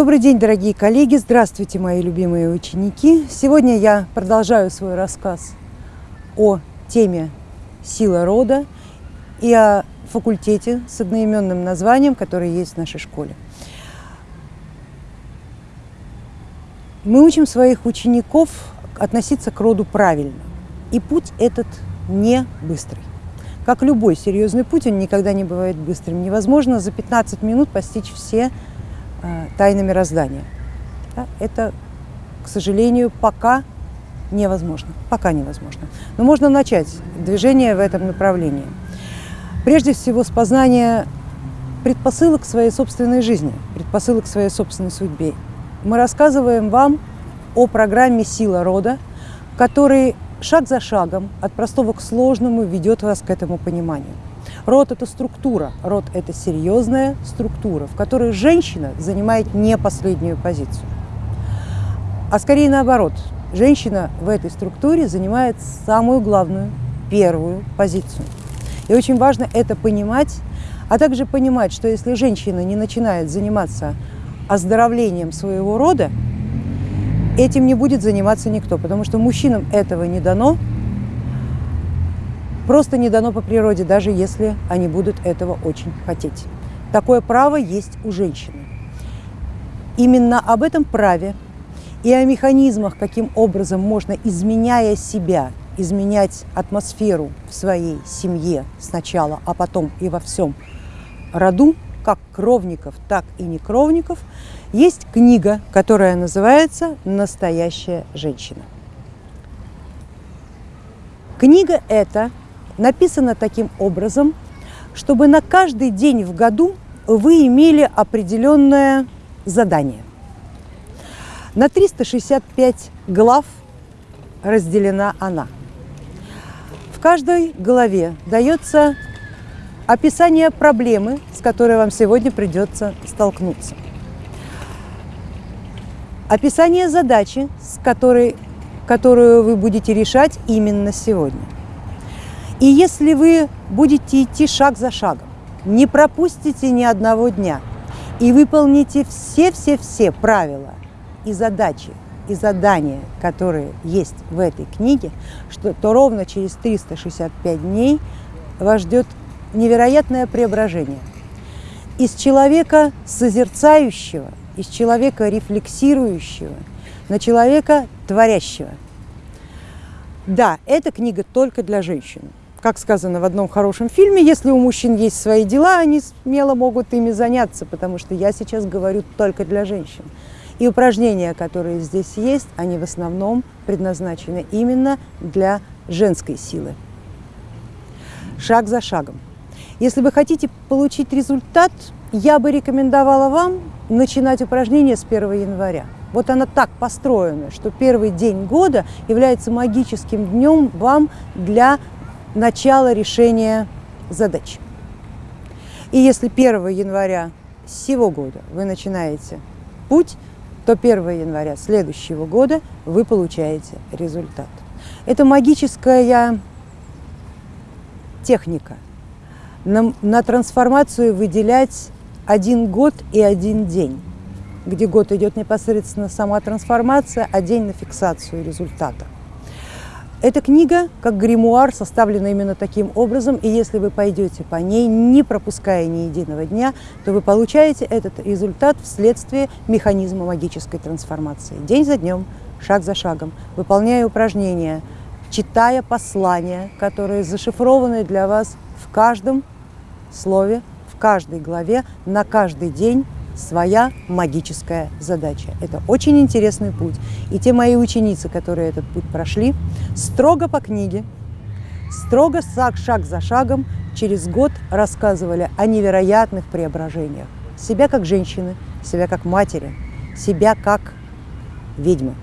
Добрый день, дорогие коллеги! Здравствуйте, мои любимые ученики! Сегодня я продолжаю свой рассказ о теме «Сила рода» и о факультете с одноименным названием, который есть в нашей школе. Мы учим своих учеников относиться к роду правильно. И путь этот не быстрый. Как любой серьезный путь, он никогда не бывает быстрым. Невозможно за 15 минут постичь все тайны мироздания. Да? Это, к сожалению, пока невозможно. Пока невозможно. Но можно начать движение в этом направлении. Прежде всего с познания предпосылок своей собственной жизни, предпосылок своей собственной судьбе. Мы рассказываем вам о программе «Сила рода», который шаг за шагом, от простого к сложному, ведет вас к этому пониманию. Род – это структура, род – это серьезная структура, в которой женщина занимает не последнюю позицию. А скорее наоборот, женщина в этой структуре занимает самую главную, первую позицию. И очень важно это понимать, а также понимать, что если женщина не начинает заниматься оздоровлением своего рода, этим не будет заниматься никто, потому что мужчинам этого не дано, просто не дано по природе, даже если они будут этого очень хотеть. Такое право есть у женщины. Именно об этом праве и о механизмах, каким образом можно, изменяя себя, изменять атмосферу в своей семье сначала, а потом и во всем роду, как кровников, так и некровников, есть книга, которая называется «Настоящая женщина». Книга эта написана таким образом, чтобы на каждый день в году вы имели определенное задание. На 365 глав разделена она. В каждой главе дается описание проблемы, с которой вам сегодня придется столкнуться – описание задачи, с которой, которую вы будете решать именно сегодня. И если вы будете идти шаг за шагом, не пропустите ни одного дня и выполните все-все-все правила и задачи, и задания, которые есть в этой книге, что, то ровно через 365 дней вас ждет невероятное преображение. Из человека созерцающего из человека рефлексирующего на человека творящего. Да, эта книга только для женщин. Как сказано в одном хорошем фильме, если у мужчин есть свои дела, они смело могут ими заняться, потому что я сейчас говорю только для женщин. И упражнения, которые здесь есть, они в основном предназначены именно для женской силы. Шаг за шагом. Если вы хотите получить результат, я бы рекомендовала вам начинать упражнение с 1 января. Вот она так построена, что первый день года является магическим днем вам для начала решения задач. И если 1 января сего года вы начинаете путь, то 1 января следующего года вы получаете результат. Это магическая техника. На, на трансформацию выделять один год и один день, где год идет непосредственно сама трансформация, а день на фиксацию результата. Эта книга, как гримуар, составлена именно таким образом, и если вы пойдете по ней, не пропуская ни единого дня, то вы получаете этот результат вследствие механизма магической трансформации. День за днем, шаг за шагом, выполняя упражнения, читая послания, которые зашифрованы для вас в каждом слове каждой главе на каждый день своя магическая задача. Это очень интересный путь. И те мои ученицы, которые этот путь прошли, строго по книге, строго шаг за шагом через год рассказывали о невероятных преображениях. Себя как женщины, себя как матери, себя как ведьмы.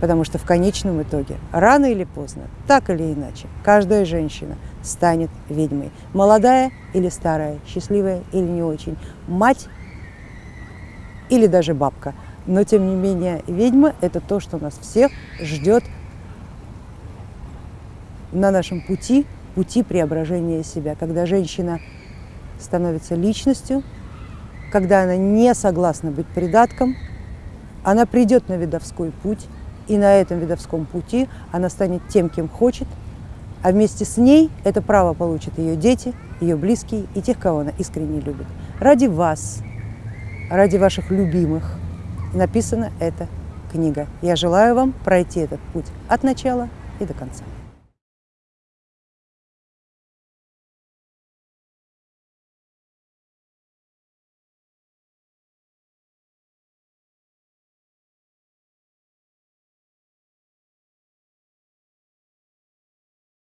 Потому что в конечном итоге, рано или поздно, так или иначе, каждая женщина станет ведьмой. Молодая или старая, счастливая или не очень, мать или даже бабка. Но тем не менее, ведьма – это то, что нас всех ждет на нашем пути, пути преображения себя, когда женщина становится личностью, когда она не согласна быть придатком, она придет на видовской путь, и на этом видовском пути она станет тем, кем хочет, а вместе с ней это право получат ее дети, ее близкие и тех, кого она искренне любит. Ради вас, ради ваших любимых написана эта книга. Я желаю вам пройти этот путь от начала и до конца.